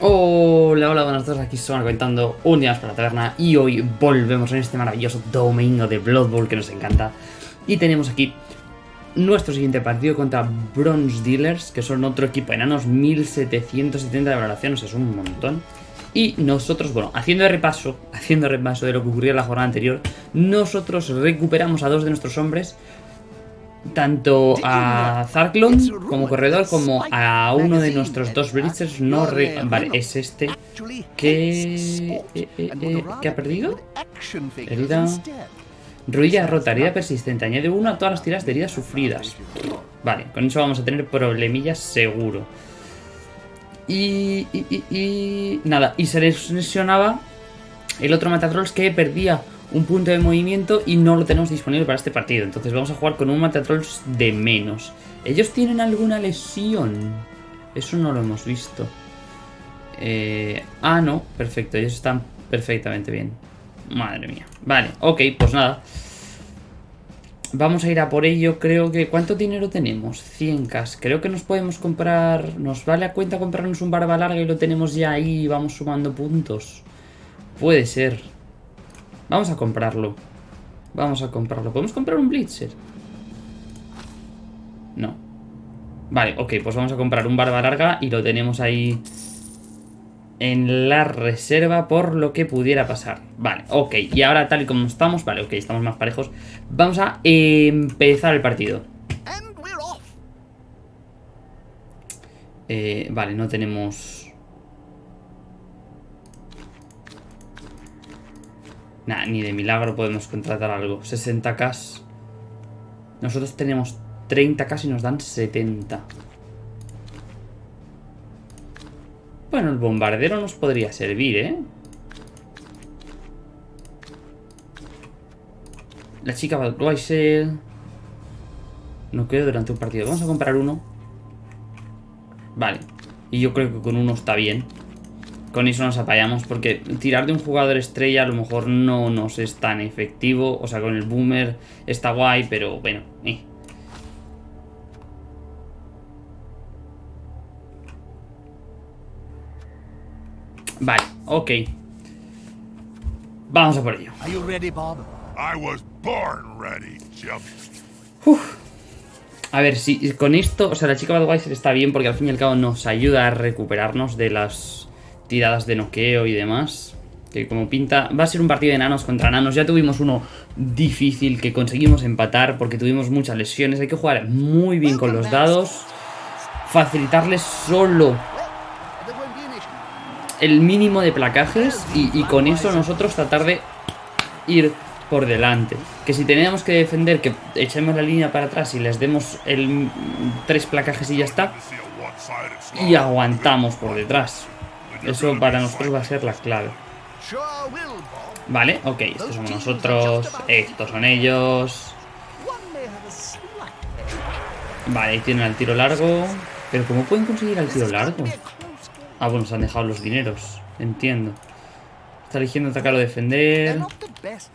Hola, hola, buenas tardes, aquí son comentando un día más para la taberna y hoy volvemos en este maravilloso domingo de Blood Bowl que nos encanta. Y tenemos aquí nuestro siguiente partido contra Bronze Dealers que son otro equipo enanos 1770 de valoración, o sea, es un montón. Y nosotros, bueno, haciendo repaso, haciendo repaso de lo que ocurrió en la jornada anterior nosotros recuperamos a dos de nuestros hombres tanto a Zarklon como corredor como a uno de nuestros dos Blitzers no Vale, es este que... Eh, eh, eh, ¿Qué ha perdido? Herida... Ruilla rota, herida persistente. Añade uno a todas las tiras de heridas sufridas. Vale, con eso vamos a tener problemillas seguro. Y, y, y, nada, y se lesionaba el otro Matatrolls que perdía un punto de movimiento y no lo tenemos disponible para este partido. Entonces vamos a jugar con un Matatrolls de menos. ¿Ellos tienen alguna lesión? Eso no lo hemos visto. Eh, ah, no. Perfecto. Ellos están perfectamente bien. Madre mía. Vale, ok, pues nada. Vamos a ir a por ello. Creo que... ¿Cuánto dinero tenemos? 100k. Creo que nos podemos comprar... Nos vale a cuenta comprarnos un barba larga y lo tenemos ya ahí vamos sumando puntos. Puede ser. Vamos a comprarlo. Vamos a comprarlo. ¿Podemos comprar un Blitzer? No. Vale, ok, pues vamos a comprar un barba larga y lo tenemos ahí en la reserva por lo que pudiera pasar. Vale, ok, y ahora tal y como estamos, vale, ok, estamos más parejos, vamos a empezar el partido. Eh, vale, no tenemos... Nah, ni de milagro podemos contratar algo. 60k. Nosotros tenemos 30k y nos dan 70. Bueno, el bombardero nos podría servir, ¿eh? La chica Budweiser... No quedo durante un partido. Vamos a comprar uno. Vale. Y yo creo que con uno está bien con eso nos apayamos porque tirar de un jugador estrella a lo mejor no nos es tan efectivo. O sea, con el boomer está guay, pero bueno. Eh. Vale, ok. Vamos a por ello. A ver, si con esto, o sea, la chica Budweiser está bien porque al fin y al cabo nos ayuda a recuperarnos de las tiradas de noqueo y demás. Que como pinta, va a ser un partido de enanos contra enanos. Ya tuvimos uno difícil que conseguimos empatar porque tuvimos muchas lesiones. Hay que jugar muy bien con los dados. Facilitarles solo el mínimo de placajes y, con eso nosotros tratar de ir por delante. Que si tenemos que defender, que echemos la línea para atrás y les demos el tres placajes y ya está. Y aguantamos por detrás. Eso para nosotros va a ser la clave. Vale, ok, estos somos nosotros, estos son ellos. Vale, ahí tienen el tiro largo. Pero ¿cómo pueden conseguir el tiro largo? Ah, bueno, se han dejado los dineros. Entiendo. Está eligiendo atacar o defender.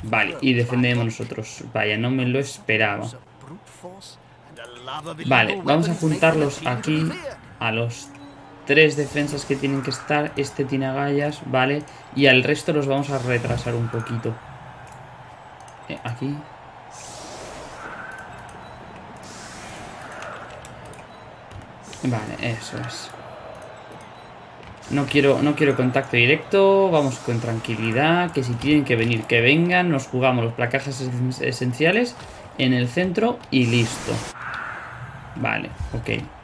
Vale, y defendemos nosotros. Vaya, no me lo esperaba. Vale, vamos a juntarlos aquí a los tres defensas que tienen que estar. Este tiene agallas, ¿vale? Y al resto los vamos a retrasar un poquito. Eh, aquí. Vale, eso es. No quiero, no quiero contacto directo, vamos con tranquilidad, que si tienen que venir, que vengan, nos jugamos los placajes esenciales en el centro y listo. Vale, ok.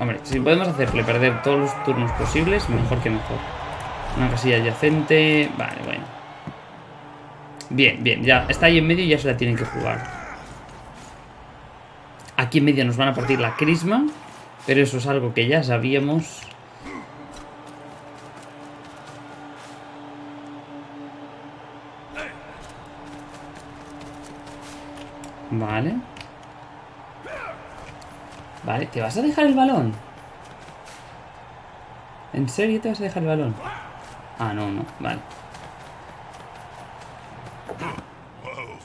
Hombre, si podemos hacerle perder todos los turnos posibles, mejor que mejor. Una casilla adyacente... Vale, bueno. Bien, bien, ya está ahí en medio y ya se la tienen que jugar. Aquí en medio nos van a partir la crisma, pero eso es algo que ya sabíamos. Vale. Vale, ¿te vas a dejar el balón? ¿En serio te vas a dejar el balón? Ah, no, no, vale.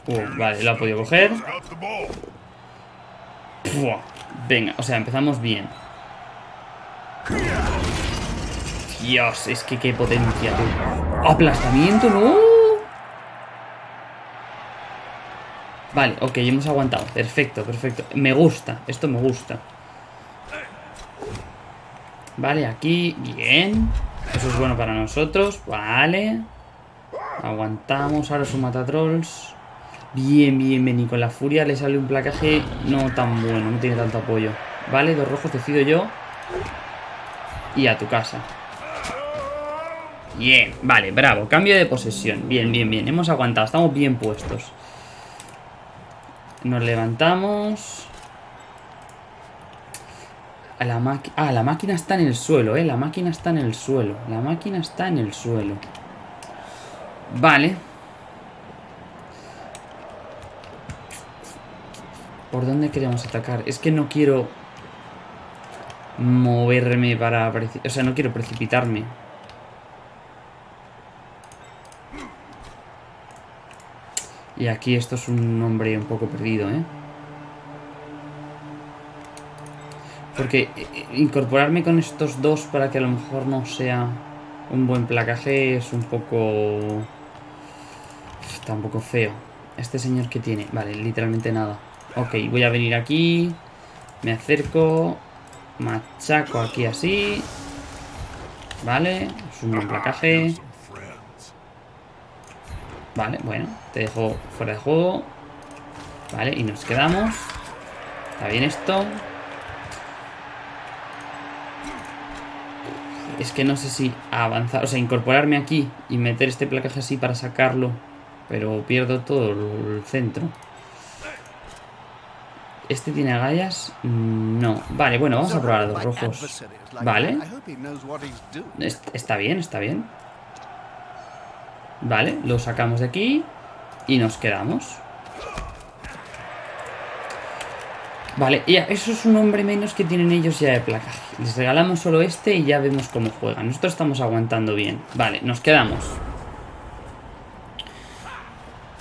Uh, vale, lo ha podido coger. venga, o sea, empezamos bien. Dios, es que qué potencia, tú. Aplastamiento, no. Vale, ok, hemos aguantado. Perfecto, perfecto. Me gusta, esto me gusta. Vale, aquí, bien. Eso es bueno para nosotros, vale. Aguantamos, ahora su matatrolls. Bien, bien, bien. Y con la furia le sale un placaje no tan bueno, no tiene tanto apoyo. Vale, dos rojos decido yo. Y a tu casa. Bien, vale, bravo. Cambio de posesión. Bien, bien, bien. Hemos aguantado, estamos bien puestos. Nos levantamos. A la. Ah, la máquina está en el suelo, ¿eh? La máquina está en el suelo. La máquina está en el suelo. Vale. ¿Por dónde queremos atacar? Es que no quiero moverme para... O sea, no quiero precipitarme. Y aquí esto es un hombre un poco perdido, ¿eh? Porque eh, eh, incorporarme con estos dos para que a lo mejor no sea un buen placaje es un poco... Está un poco feo. Este señor que tiene... Vale, literalmente nada. Ok, voy a venir aquí. Me acerco. Machaco aquí así. Vale, es un buen placaje. Vale, bueno, te dejo fuera de juego. Vale, y nos quedamos. Está bien esto. Es que no sé si avanzar, o sea, incorporarme aquí y meter este placaje así para sacarlo. Pero pierdo todo el centro. ¿Este tiene agallas? No. Vale, bueno, vamos a probar a dos rojos. Vale. Está bien, está bien. Vale, lo sacamos de aquí y nos quedamos. Vale, ya, eso es un hombre menos que tienen ellos ya de placaje. Les regalamos solo este y ya vemos cómo juegan. Nosotros estamos aguantando bien. Vale, nos quedamos.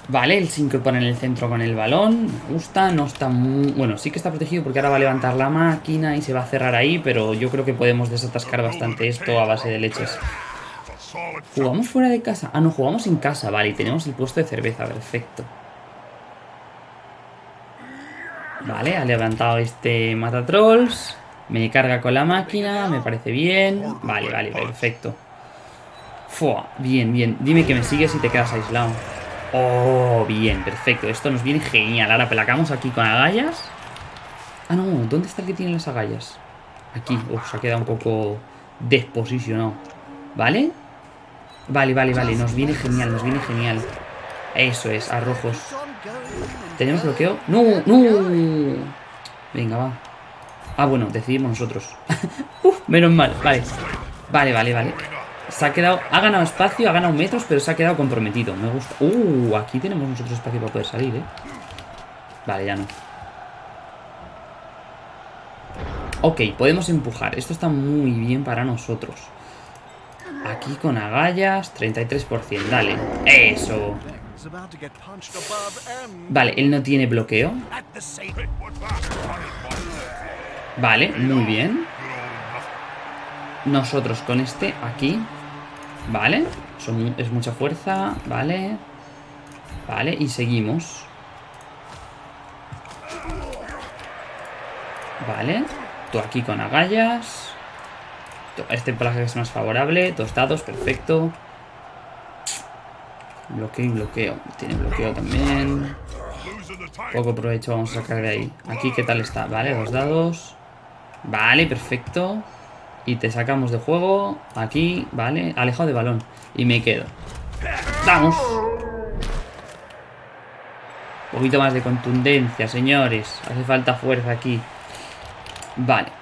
Vale, él se incorpora en el centro con el balón. Me gusta, no está muy... Bueno, sí que está protegido porque ahora va a levantar la máquina y se va a cerrar ahí, pero yo creo que podemos desatascar bastante esto a base de leches. ¿Jugamos fuera de casa? Ah, no, jugamos en casa, vale, y tenemos el puesto de cerveza, perfecto. Vale, ha levantado este matatrolls. Me carga con la máquina, me parece bien. Vale, vale, perfecto. Fua, bien, bien. Dime que me sigues y te quedas aislado. Oh, bien, perfecto. Esto nos viene genial. Ahora pelacamos aquí con agallas. Ah, no, ¿dónde está el que tiene las agallas? Aquí, Uf, se ha quedado un poco desposicionado. ¿Vale? Vale, vale, vale. Nos viene genial, nos viene genial. Eso es, a rojos. ¿Tenemos bloqueo? ¡No! ¡No! Venga, va. Ah, bueno, decidimos nosotros. Uf, menos mal, vale. Vale, vale, vale. Se ha quedado... Ha ganado espacio, ha ganado metros, pero se ha quedado comprometido. Me gusta. Uh, aquí tenemos nosotros espacio para poder salir, ¿eh? Vale, ya no. Ok, podemos empujar. Esto está muy bien para nosotros. Aquí con agallas, 33%. Dale. Eso. Vale, él no tiene bloqueo. Vale, muy bien. Nosotros con este aquí. Vale. es mucha fuerza. Vale. Vale, y seguimos. Vale. Tú aquí con agallas. Este plaje es más favorable. Tostados, perfecto. Bloqueo y bloqueo. Tiene bloqueo también. Poco provecho vamos a sacar de ahí. Aquí, ¿qué tal está? Vale, dos dados. Vale, perfecto. Y te sacamos de juego. Aquí, vale. Alejado de balón. Y me quedo. ¡Vamos! Un poquito más de contundencia, señores. Hace falta fuerza aquí. Vale.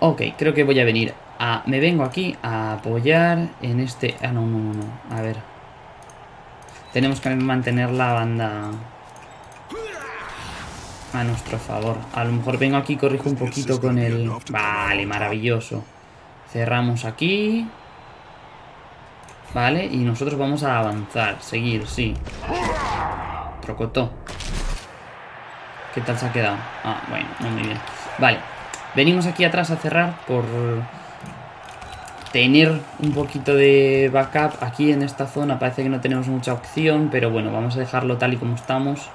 Ok, creo que voy a venir a... Me vengo aquí a apoyar en este... Ah, no, no, no, no. A ver. Tenemos que mantener la banda a nuestro favor. A lo mejor vengo aquí y corrijo un poquito con el... Vale, maravilloso. Cerramos aquí. Vale, y nosotros vamos a avanzar, seguir, sí. Trocotó. ¿Qué tal se ha quedado? Ah, bueno, muy bien. Vale, Venimos aquí atrás a cerrar por tener un poquito de backup. Aquí en esta zona parece que no tenemos mucha opción, pero bueno, vamos a dejarlo tal y como estamos.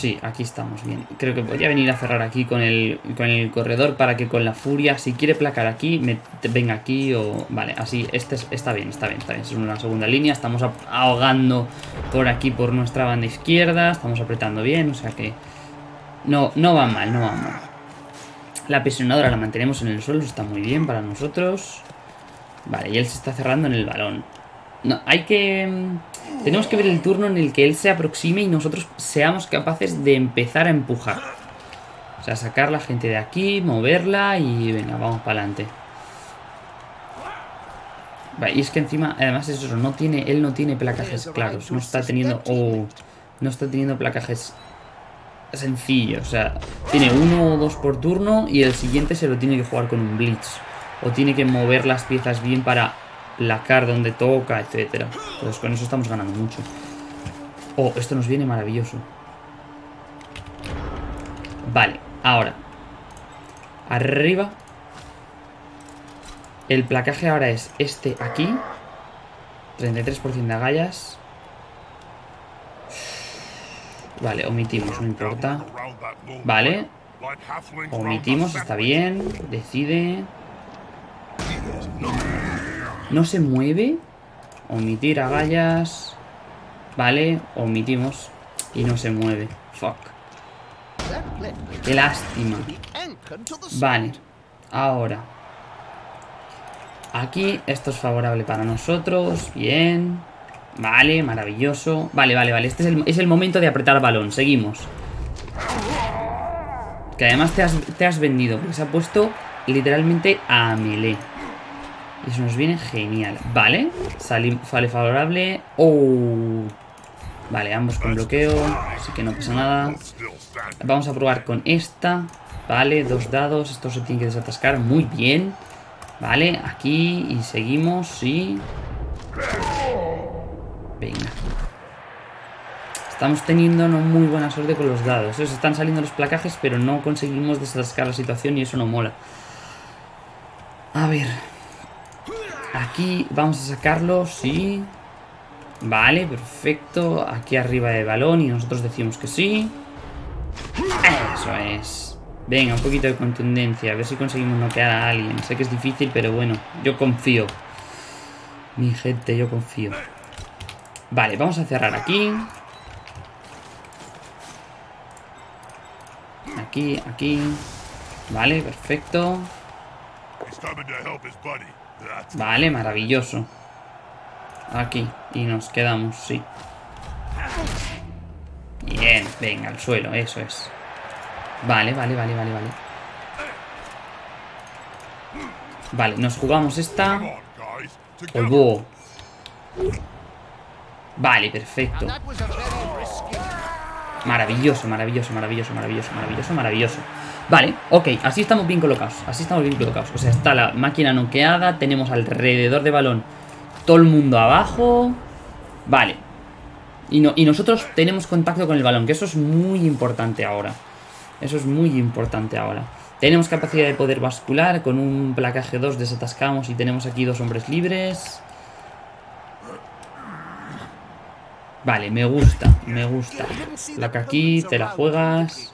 Sí, aquí estamos bien. Creo que podría venir a cerrar aquí con el, con el corredor para que con la furia, si quiere placar aquí, me, venga aquí o... Vale, así, este está bien, está bien, está bien. Es una segunda línea, estamos ahogando por aquí por nuestra banda izquierda, estamos apretando bien, o sea que... No, no va mal, no va mal. La presionadora la mantenemos en el suelo, está muy bien para nosotros. Vale, y él se está cerrando en el balón. No, hay que... Mm, tenemos que ver el turno en el que él se aproxime y nosotros seamos capaces de empezar a empujar. O sea, sacar la gente de aquí, moverla y venga, vamos para adelante. Vale, y es que encima, además es eso, no tiene, él no tiene placajes claros. No está teniendo... Oh, no está teniendo placajes sencillos. O sea, tiene uno o dos por turno y el siguiente se lo tiene que jugar con un blitz. O tiene que mover las piezas bien para la car donde toca, etcétera. Pues con eso estamos ganando mucho. Oh, esto nos viene maravilloso. Vale, ahora. Arriba. El placaje ahora es este aquí. 33% de agallas. Vale, omitimos, no importa. Vale. Omitimos, está bien. Decide. No se mueve. Omitir agallas. Vale, omitimos. Y no se mueve. Fuck. Qué lástima. Vale. Ahora. Aquí esto es favorable para nosotros. Bien. Vale, maravilloso. Vale, vale, vale. Este es el, es el momento de apretar balón. Seguimos. Que además te has, te has vendido. Porque se ha puesto literalmente a melee. Y eso nos viene genial. Vale. Sale, favorable. Oh. Vale, ambos con bloqueo. Así que no pasa nada. Vamos a probar con esta. Vale, dos dados. Esto se tiene que desatascar. Muy bien. Vale, aquí. Y seguimos. Sí. Venga. Estamos teniendo no muy buena suerte con los dados. Se están saliendo los placajes, pero no conseguimos desatascar la situación y eso no mola. A ver. Aquí vamos a sacarlo, sí. Vale, perfecto. Aquí arriba de balón y nosotros decimos que sí. Eso es. Venga, un poquito de contundencia. A ver si conseguimos noquear a alguien. Sé que es difícil, pero bueno, yo confío. Mi gente, yo confío. Vale, vamos a cerrar aquí. Aquí, aquí. Vale, perfecto. Vale, maravilloso. Aquí. Y nos quedamos, sí. Bien, venga, al suelo, eso es. Vale, vale, vale, vale, vale. Vale, nos jugamos esta. Polvo. Vale, perfecto. Maravilloso, maravilloso, maravilloso, maravilloso, maravilloso, maravilloso. Vale, ok, así estamos bien colocados. Así estamos bien colocados. O sea, está la máquina noqueada. Tenemos alrededor de balón todo el mundo abajo. Vale. Y, no, y nosotros tenemos contacto con el balón, que eso es muy importante ahora. Eso es muy importante ahora. Tenemos capacidad de poder bascular. Con un placaje 2 desatascamos y tenemos aquí dos hombres libres. Vale, me gusta, me gusta. La que aquí, te la juegas.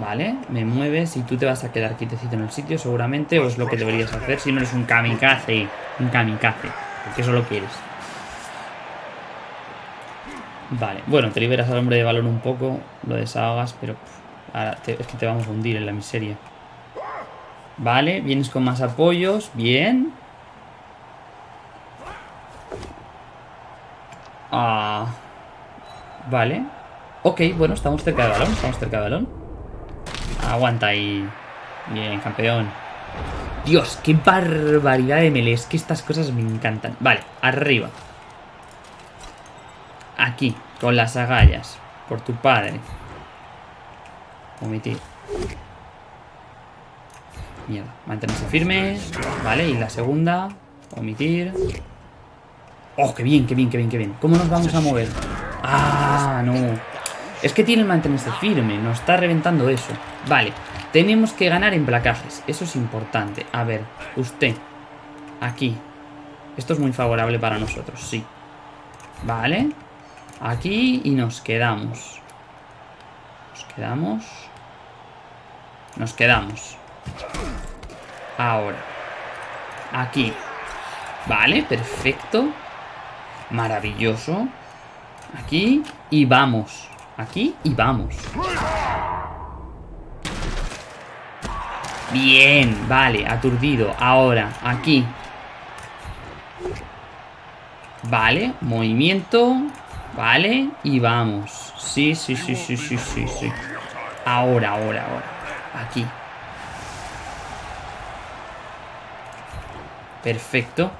Vale, me mueves y tú te vas a quedar quietecito en el sitio seguramente, o es lo que deberías hacer si no eres un kamikaze. Un kamikaze, porque eso lo quieres. Vale, bueno, te liberas al hombre de balón un poco, lo desahogas, pero ahora es que te vamos a hundir en la miseria. Vale, vienes con más apoyos, bien. Ah, vale. Ok, bueno, estamos cerca del balón. Estamos cerca del balón. Aguanta ahí. Bien, campeón. Dios, qué barbaridad de melee. Que estas cosas me encantan. Vale, arriba. Aquí, con las agallas. Por tu padre. Omitir. Mierda, mantenerse firme. Vale, y la segunda. Omitir. ¡Oh, qué bien, qué bien, qué bien, qué bien! ¿Cómo nos vamos a mover? Ah, no. Es que tiene el mantenerse firme, nos está reventando eso. Vale, tenemos que ganar en placajes, eso es importante. A ver, usted, aquí. Esto es muy favorable para nosotros, sí. Vale, aquí y nos quedamos. Nos quedamos. Nos quedamos. Ahora. Aquí. Vale, perfecto. Maravilloso. Aquí y vamos. Aquí y vamos. Bien, vale, aturdido. Ahora, aquí. Vale, movimiento. Vale, y vamos. Sí, sí, sí, sí, sí, sí, sí. Ahora, ahora, ahora. Aquí. Perfecto.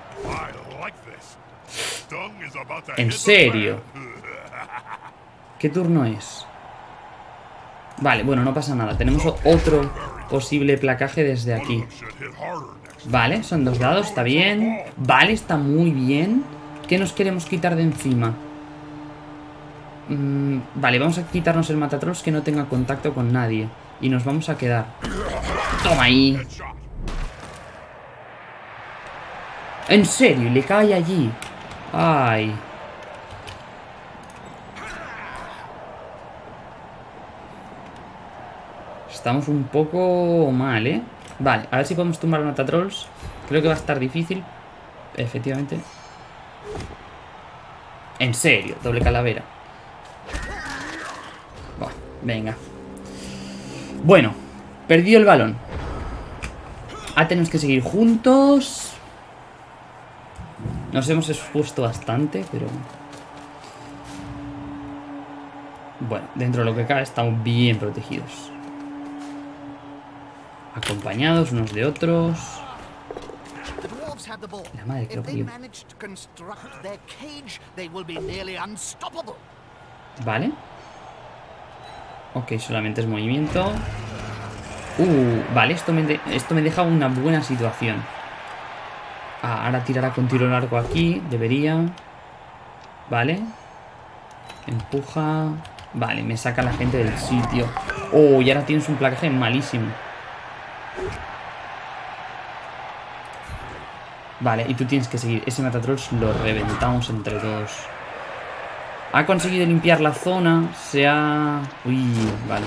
¿En serio? ¿Qué turno es? Vale, bueno, no pasa nada. Tenemos otro posible placaje desde aquí. Vale, son dos dados, está bien. Vale, está muy bien. ¿Qué nos queremos quitar de encima? Mm, vale, vamos a quitarnos el matatrolls que no tenga contacto con nadie. Y nos vamos a quedar. Toma ahí. En serio, le cae allí. Ay. Estamos un poco mal, ¿eh? Vale, a ver si podemos tumbar a Trolls. Creo que va a estar difícil. Efectivamente. En serio, doble calavera. venga. Bueno, perdido el balón. Ah, tenemos que seguir juntos. Nos hemos expuesto bastante, pero... Bueno, dentro de lo que cae estamos bien protegidos acompañados unos de otros. La madre que lo Vale. Ok, solamente es movimiento. Uh, vale, esto me, esto me deja una buena situación. Ah, ahora tirará con tiro largo aquí. Debería. Vale. Empuja. Vale, me saca la gente del sitio. Oh, y ahora tienes un placaje malísimo. Vale, y tú tienes que seguir. Ese Matatrolls lo reventamos entre todos. Ha conseguido limpiar la zona. Se ha... Uy, vale.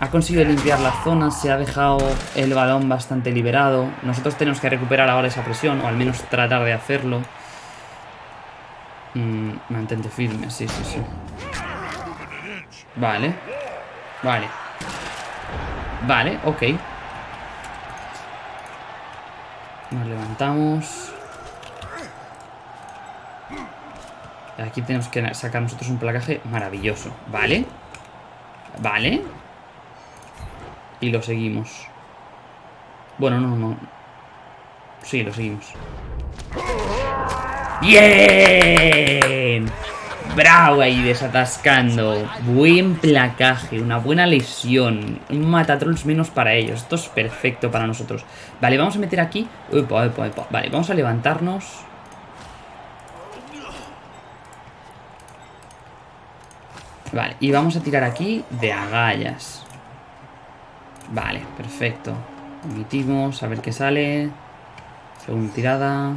Ha conseguido limpiar la zona. Se ha dejado el balón bastante liberado. Nosotros tenemos que recuperar ahora esa presión. O al menos tratar de hacerlo. Mm, mantente firme, sí, sí, sí. Vale. Vale. Vale, ok. Nos levantamos. Aquí tenemos que sacar nosotros un placaje maravilloso. ¿Vale? ¿Vale? Y lo seguimos. Bueno, no, no. Sí, lo seguimos. ¡Bien! Bravo ahí desatascando. Buen placaje, una buena lesión. Un matatrolls menos para ellos. Esto es perfecto para nosotros. Vale, vamos a meter aquí. Vale, vamos a levantarnos. Vale, y vamos a tirar aquí de agallas. Vale, perfecto. Emitimos, a ver qué sale. Segunda tirada.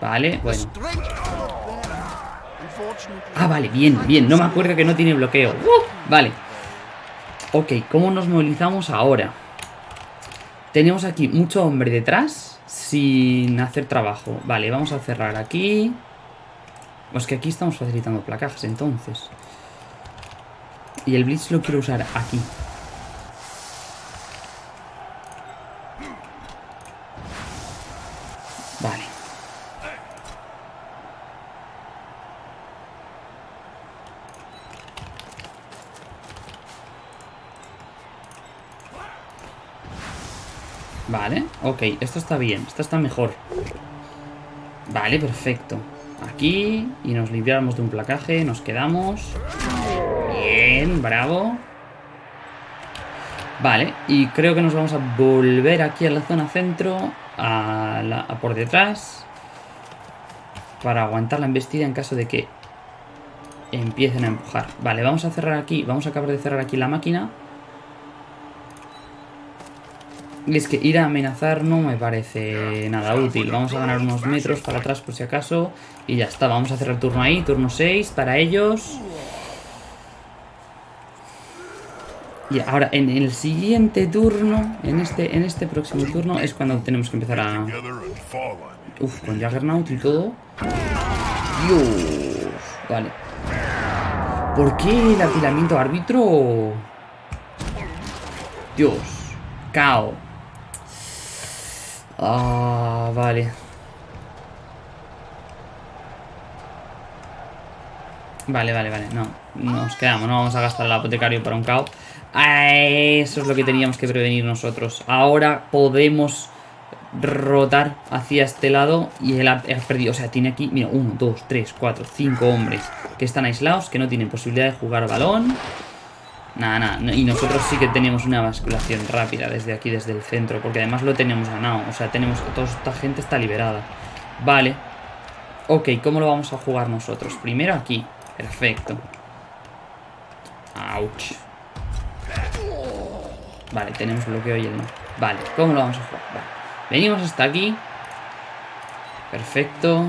Vale, bueno. Ah, vale, bien, bien. No me acuerdo que no tiene bloqueo. Uh, vale. Ok, ¿cómo nos movilizamos ahora? Tenemos aquí mucho hombre detrás sin hacer trabajo. Vale, vamos a cerrar aquí. Pues que aquí estamos facilitando placajes, entonces. Y el Blitz lo quiero usar aquí. Vale, ok, esto está bien, esto está mejor Vale, perfecto Aquí, y nos limpiamos de un placaje Nos quedamos Bien, bravo Vale, y creo que nos vamos a volver aquí a la zona centro a, por detrás Para aguantar la embestida en caso de que empiecen a empujar. Vale, vamos a cerrar aquí, vamos a acabar de cerrar aquí la máquina. Y es que ir a amenazar no me parece nada útil. Vamos a ganar unos metros para atrás por si acaso. Y ya está, vamos a cerrar turno ahí, turno 6 para ellos. Y ahora en el siguiente turno, en este, en este próximo turno, es cuando tenemos que empezar a... Uf, con Juggernaut y todo. Dios. Vale. ¿Por qué el apilamiento árbitro? Dios. Cao. Ah, vale. Vale, vale, vale. No, nos quedamos. No vamos a gastar el apotecario para un cao. Eso es lo que teníamos que prevenir nosotros. Ahora podemos rotar hacia este lado y él ha, perdido. O sea, tiene aquí, mira, uno, dos, tres, cuatro, cinco hombres que están aislados, que no tienen posibilidad de jugar balón. Nada, nada. Y nosotros sí que tenemos una basculación rápida desde aquí, desde el centro, porque además lo tenemos ganado. O sea, tenemos toda esta gente está liberada. Vale. Ok, ¿cómo lo vamos a jugar nosotros? Primero aquí. Perfecto. Ouch. Vale, tenemos bloqueo y el no. Vale, ¿cómo lo vamos a jugar? Vale. Venimos hasta aquí. Perfecto.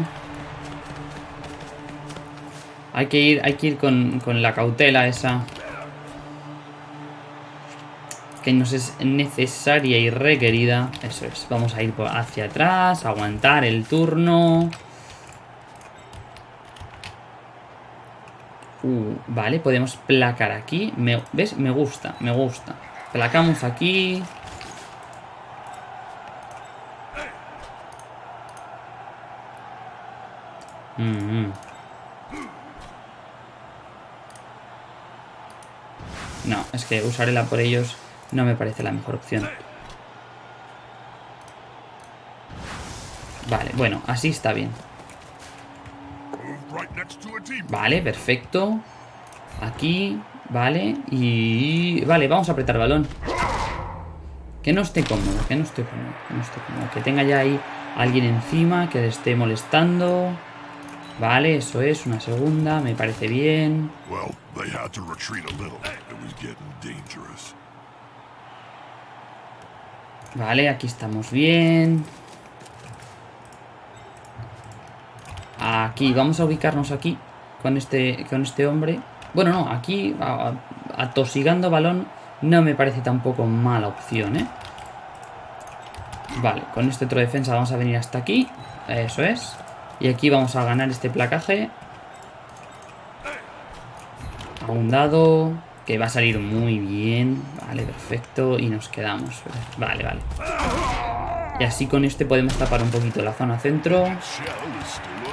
Hay que ir, hay que ir con, con la cautela esa. Que nos es necesaria y requerida. Eso es. Vamos a ir hacia atrás, aguantar el turno. Uh, vale, podemos placar aquí. ¿Ves? Me gusta, me gusta. Placamos aquí. Mm, mm. No, es que usarla por ellos no me parece la mejor opción. Vale, bueno, así está bien. Vale, perfecto. Aquí, vale. Y... Vale, vamos a apretar balón. Que no esté cómodo, que no esté cómodo, que no esté cómodo. Que tenga ya ahí alguien encima que le esté molestando. Vale, eso es, una segunda, me parece bien. Vale, aquí estamos bien. Aquí, vamos a ubicarnos aquí con este, con este hombre. Bueno, no, aquí atosigando balón no me parece tampoco mala opción, ¿eh? Vale, con este otro defensa vamos a venir hasta aquí. Eso es. Y aquí vamos a ganar este placaje. A un que va a salir muy bien. Vale, perfecto. Y nos quedamos. Vale, vale. Y así con este podemos tapar un poquito la zona centro.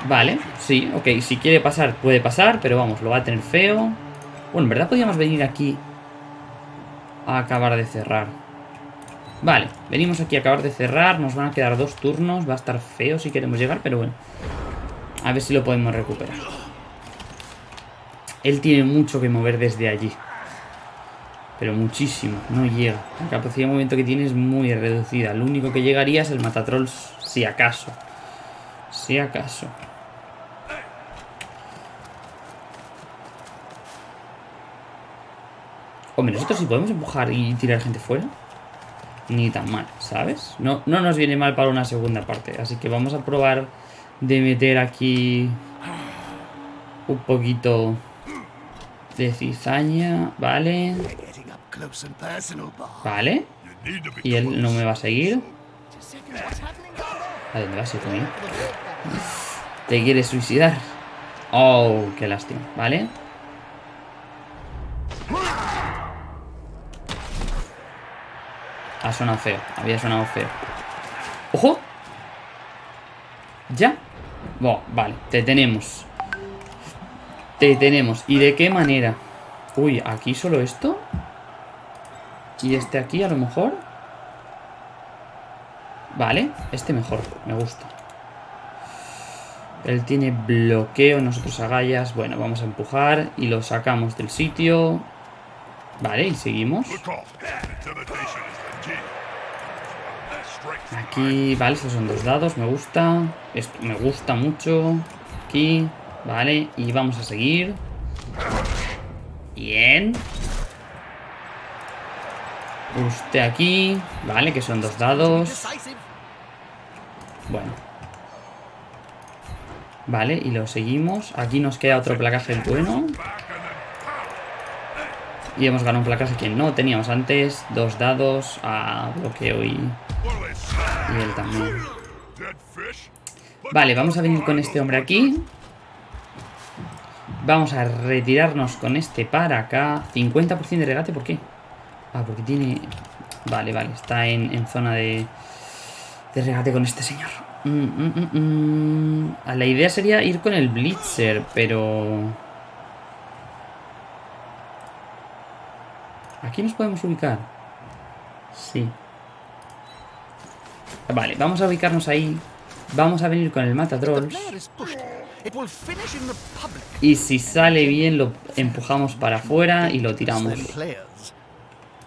Vale, sí, ok. Si quiere pasar, puede pasar, pero vamos, lo va a tener feo. Bueno, en verdad podríamos venir aquí a acabar de cerrar. Vale, venimos aquí a acabar de cerrar. Nos van a quedar dos turnos. Va a estar feo si queremos llegar, pero bueno. A ver si lo podemos recuperar. Él tiene mucho que mover desde allí. Pero muchísimo, no llega. La capacidad de movimiento que tiene es muy reducida. Lo único que llegaría es el matatrolls, si acaso. Si acaso. Hombre, nosotros sí podemos empujar y tirar gente fuera. Ni tan mal, ¿sabes? No, no nos viene mal para una segunda parte. Así que vamos a probar de meter aquí un poquito de cizaña. Vale. Vale. Y él no me va a seguir. ¿A dónde vas, hijo mío? ¿Te quieres suicidar? Oh, qué lástima. Vale. Ha sonado feo. Había sonado feo. ¡Ojo! ¿Ya? vale. Te tenemos. Te tenemos. ¿Y de qué manera? Uy, ¿aquí solo esto? ¿Y este aquí a lo mejor? Vale, este mejor. Me gusta. Él tiene bloqueo, nosotros agallas. Bueno, vamos a empujar y lo sacamos del sitio. Vale, y seguimos. Aquí, vale, estos son dos dados, me gusta. Esto me gusta mucho. Aquí, vale, y vamos a seguir. Bien. Usted aquí. Vale, que son dos dados. Bueno. Vale, y lo seguimos. Aquí nos queda otro placaje bueno. Y hemos ganado un placaje que no teníamos antes. Dos dados a bloqueo y... Y él también. Vale, vamos a venir con este hombre aquí. Vamos a retirarnos con este para acá. 50% de regate, ¿por qué? Ah, porque tiene... Vale, vale, está en, zona de... De regate con este señor. Mm, mm, mm, la idea sería ir con el Blitzer, pero... ¿Aquí nos podemos ubicar? Sí. Vale, vamos a ubicarnos ahí. Vamos a venir con el Matatrolls. Y si sale bien lo empujamos para afuera y lo tiramos.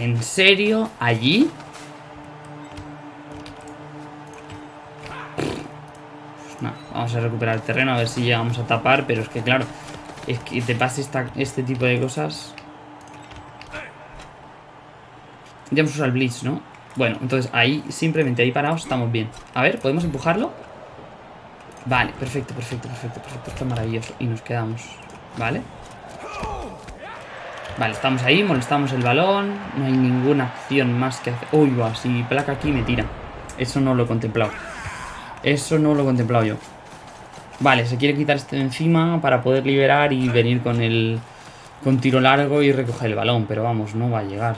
¿En serio? ¿Allí? No, vamos a recuperar el terreno a ver si llegamos a tapar, pero es que claro, es que te pase este tipo de cosas. Ya hemos usado el Blitz, ¿no? Bueno, entonces ahí, simplemente ahí parados estamos bien. A ver, ¿podemos empujarlo? Vale, perfecto, perfecto, perfecto, perfecto. Esto es maravilloso. Y nos quedamos. Vale, estamos ahí, molestamos el balón. No hay ninguna acción más que hacer. Uy, va, si placa aquí me tira. Eso no lo he contemplado. Eso no lo he contemplado yo. Vale, se quiere quitar este de encima para poder liberar y venir con el... Con tiro largo y recoger el balón. Pero vamos, no va a llegar.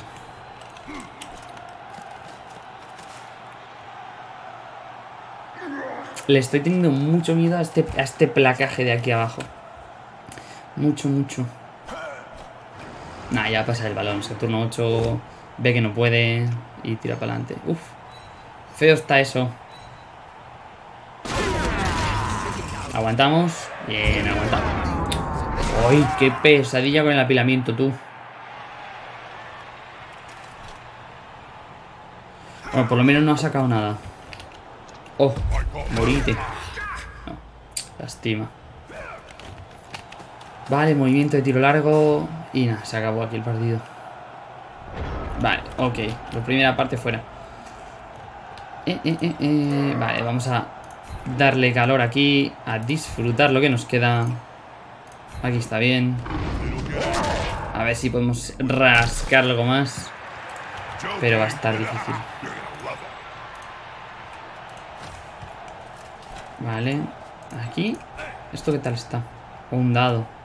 Le estoy teniendo mucho miedo a este, a este placaje de aquí abajo. Mucho, mucho. Nah, ya pasa el balón. Se turno 8 ve que no puede y tira para adelante. Uf. Feo está eso. Aguantamos. Bien, aguantamos. ¡Ay, qué pesadilla con el apilamiento, tú! Bueno, por lo menos no ha sacado nada. Oh, morite. No, lastima. Vale, movimiento de tiro largo. Y nada, se acabó aquí el partido. Vale, ok. La primera parte fuera. Eh, eh, eh, vale, vamos a darle calor aquí. A disfrutar lo que nos queda. Aquí está bien. A ver si podemos rascar algo más. Pero va a estar difícil. Vale. Aquí. ¿Esto qué tal está? Un dado.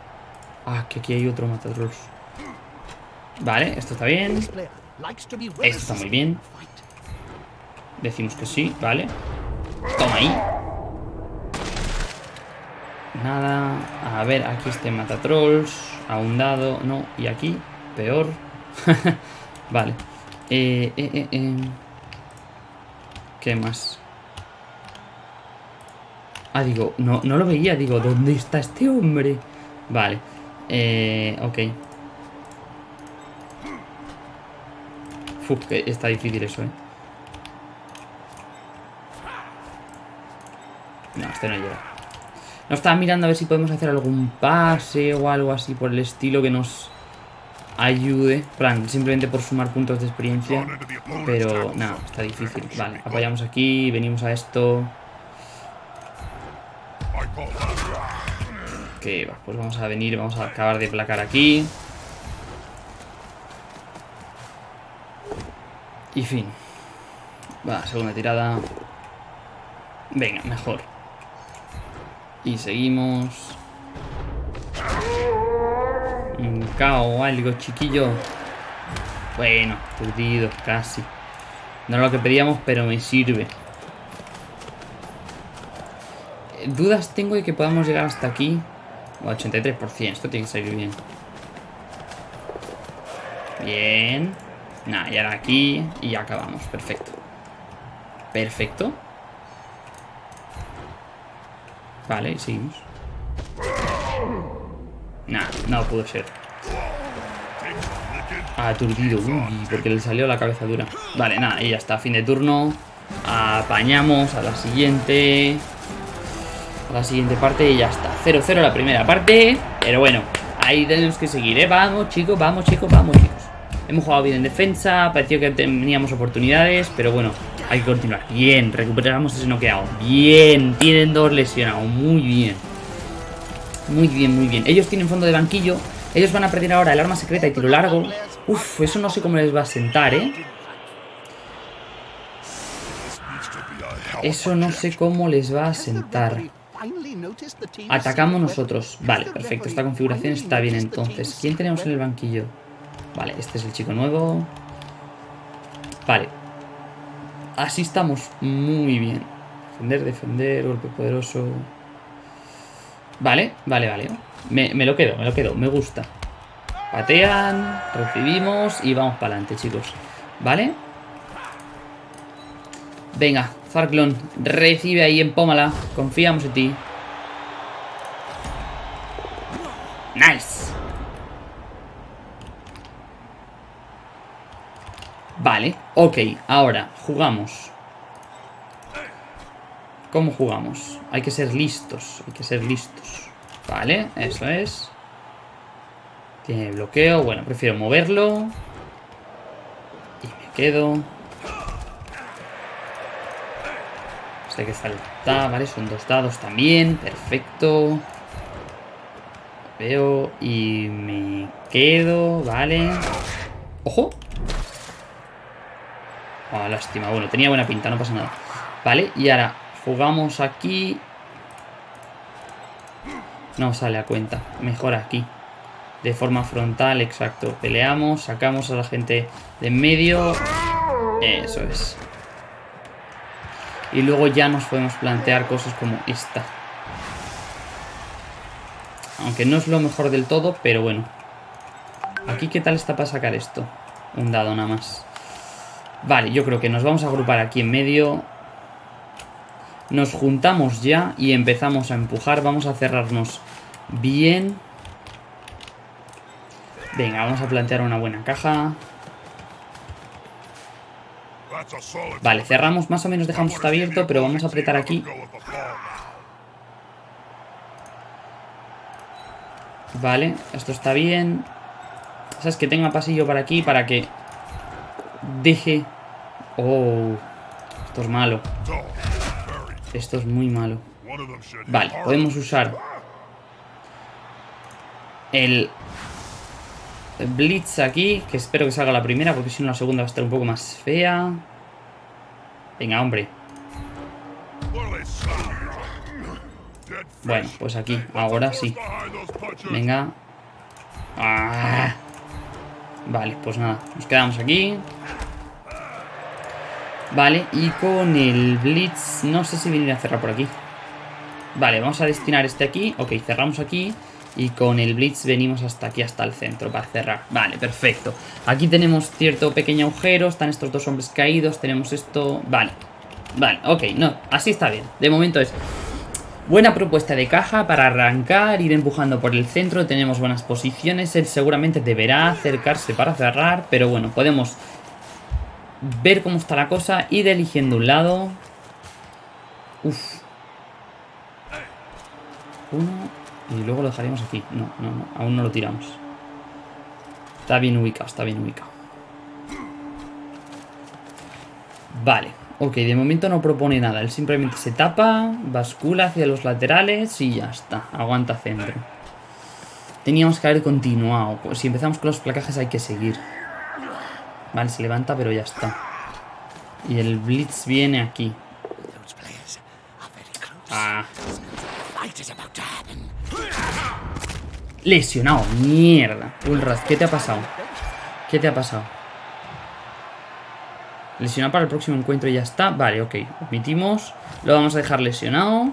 Ah, que aquí hay otro matatrolls. Vale, esto está bien. Esto está muy bien. Decimos que sí, vale. Toma ahí. Nada. A ver, aquí este matatrolls. A un dado. No, y aquí. Peor. vale. Eh, eh, eh, eh. ¿Qué más? Ah, digo, no, no lo veía. Digo, ¿dónde está este hombre? Vale. Eh, ok. Que está difícil eso, ¿eh? No, este no llega. No estaba mirando a ver si podemos hacer algún pase o algo así por el estilo que nos ayude. Plan, simplemente por sumar puntos de experiencia. Pero, nada, está difícil. Vale, apoyamos aquí, venimos a esto. Pues vamos a venir, vamos a acabar de placar aquí. Y fin. Va, segunda tirada. Venga, mejor. Y seguimos. Un cao algo, chiquillo. Bueno, perdido, casi. No es lo que pedíamos, pero me sirve. dudas tengo de que podamos llegar hasta aquí. O 83%, esto tiene que salir bien. Bien. Nada, y ahora aquí y acabamos. Perfecto. Perfecto. Vale, y seguimos. Nah, no pudo ser. Aturdido, uy, porque le salió la cabeza dura. Vale, nada, y ya está, fin de turno. Apañamos a la siguiente. A la siguiente parte y ya está. 0-0 la primera parte. Pero bueno, ahí tenemos que seguir, ¿eh? Vamos, chicos, vamos, chicos, vamos, chicos. Hemos jugado bien en defensa, pareció que teníamos oportunidades, pero bueno, hay que continuar. Bien, recuperamos ese noqueado. Bien, tienen dos lesionados, muy bien. Muy bien, muy bien. Ellos tienen fondo de banquillo. Ellos van a perder ahora el arma secreta y tiro largo. Uf, eso no sé cómo les va a sentar, ¿eh? Eso no sé cómo les va a sentar. Atacamos nosotros. Vale, perfecto. Esta configuración está bien entonces. ¿Quién tenemos en el banquillo? Vale, este es el chico nuevo. Vale. Así estamos muy bien. Defender, defender, golpe poderoso. Vale, vale, vale. Me, me lo quedo, me lo quedo. Me gusta. Patean, recibimos y vamos para adelante, chicos. ¿Vale? Venga, Farclon, recibe ahí, empómala. Confiamos en ti. Nice. Vale, ok, ahora jugamos. ¿Cómo jugamos? Hay que ser listos, hay que ser listos. Vale, eso es. Tiene bloqueo, bueno, prefiero moverlo. Y me quedo. Este que salta, vale, son dos dados también, perfecto. Veo y me quedo, vale. ¡Ojo! Ah, lástima. Bueno, tenía buena pinta, no pasa nada. Vale, y ahora jugamos aquí. No sale a cuenta. Mejor aquí. De forma frontal, exacto. Peleamos, sacamos a la gente de en medio. Eso es. Y luego ya nos podemos plantear cosas como esta. Aunque no es lo mejor del todo, pero bueno. Aquí, ¿qué tal está para sacar esto? Un dado nada más. Vale, yo creo que nos vamos a agrupar aquí en medio. Nos juntamos ya y empezamos a empujar. Vamos a cerrarnos bien. Venga, vamos a plantear una buena caja. Vale, cerramos, más o menos dejamos esto abierto, pero vamos a apretar aquí. Vale, esto está bien. Sabes que tenga pasillo para aquí para que deje Oh, esto es malo. Esto es muy malo. Vale, podemos usar el Blitz aquí, que espero que salga la primera, porque si no la segunda va a estar un poco más fea. Venga, hombre. Bueno, pues aquí, ahora sí. Venga. Ah. Vale, pues nada, nos quedamos aquí. Vale, y con el Blitz no sé si venir a cerrar por aquí. Vale, vamos a destinar este aquí. Ok, cerramos aquí. Y con el Blitz venimos hasta aquí, hasta el centro, para cerrar. Vale, perfecto. Aquí tenemos cierto pequeño agujero. Están estos dos hombres caídos. Tenemos esto... Vale. Vale, ok, no. Así está bien. De momento es... Buena propuesta de caja para arrancar, ir empujando por el centro. Tenemos buenas posiciones. Él seguramente deberá acercarse para cerrar. Pero bueno, podemos ver cómo está la cosa, ir eligiendo un lado. Uf. Uno. Y luego lo dejaremos aquí. No, no, no. Aún no lo tiramos. Está bien ubicado, está bien ubicado. Vale. Ok, de momento no propone nada. Él simplemente se tapa, bascula hacia los laterales y ya está. Aguanta centro. Teníamos que haber continuado. Si empezamos con los placajes hay que seguir. Vale, se levanta, pero ya está. Y el Blitz viene aquí. Ah. Lesionado, mierda. Ulras, ¿qué te ha pasado? ¿Qué te ha pasado? Lesionado para el próximo encuentro y ya está. Vale, ok. Omitimos. Lo vamos a dejar lesionado.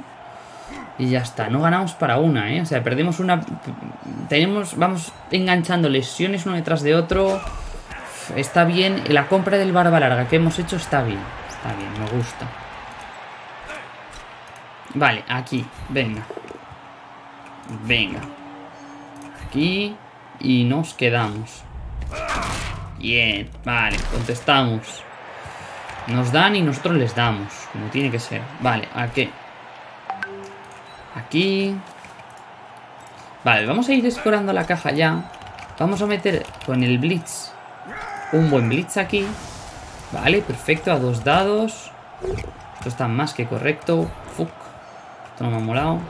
Y ya está, no ganamos para una, ¿eh? O sea, perdemos una... Tenemos, vamos enganchando lesiones uno detrás de otro. Está bien, la compra del barba larga que hemos hecho está bien. Está bien, me gusta. Vale, aquí, venga. Venga. Aquí y nos quedamos. Bien, vale, contestamos. Nos dan y nosotros les damos, como tiene que ser. Vale, ¿a qué? Aquí. Vale, vamos a ir escorando la caja ya. Vamos a meter con el Blitz un buen Blitz aquí. Vale, perfecto, a dos dados. Esto está más que correcto. Fuck. Esto no me ha molado.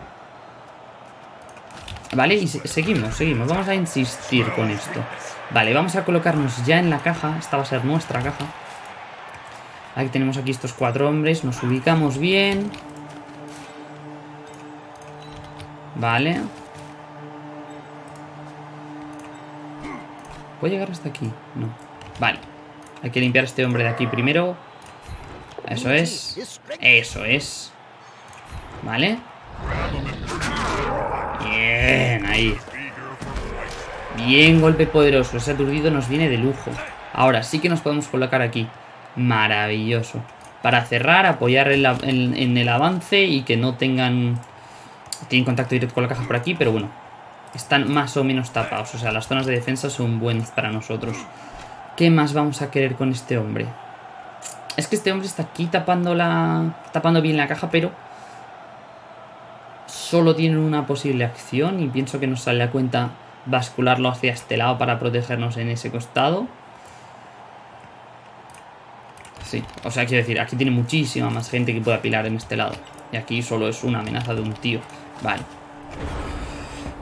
Vale, y seguimos, seguimos. Vamos a insistir con esto. Vale, vamos a colocarnos ya en la caja. Esta va a ser nuestra caja. Aquí tenemos aquí estos cuatro hombres. Nos ubicamos bien. Vale. ¿Puedo llegar hasta aquí? No. Vale. Hay que limpiar a este hombre de aquí primero. Eso es. Eso es. Vale. Bien, ahí. Bien, golpe poderoso. Ese aturdido nos viene de lujo. Ahora sí que nos podemos colocar aquí. Maravilloso. Para cerrar, apoyar en el avance y que no tengan tienen contacto directo con la caja por aquí, pero bueno. Están más o menos tapados. O sea, las zonas de defensa son buenas para nosotros. ¿Qué más vamos a querer con este hombre? Es que este hombre está aquí tapando la... Tapando bien la caja, pero... Solo tiene una posible acción y pienso que nos sale a cuenta bascularlo hacia este lado para protegernos en ese costado. Sí, o sea, quiero decir, aquí tiene muchísima más gente que puede apilar en este lado. Y aquí solo es una amenaza de un tío. Vale.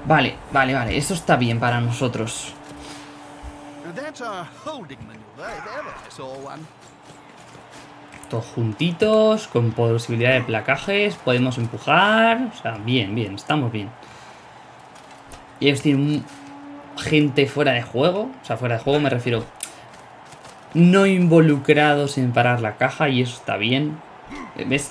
Vale, vale, vale. Eso está bien para nosotros. Todos juntitos, con posibilidad de placajes. Podemos empujar. O sea, bien, bien. Estamos bien. Y ellos tienen gente fuera de juego. O sea, fuera de juego me refiero... No involucrados en parar la caja y eso está bien. ¿Ves?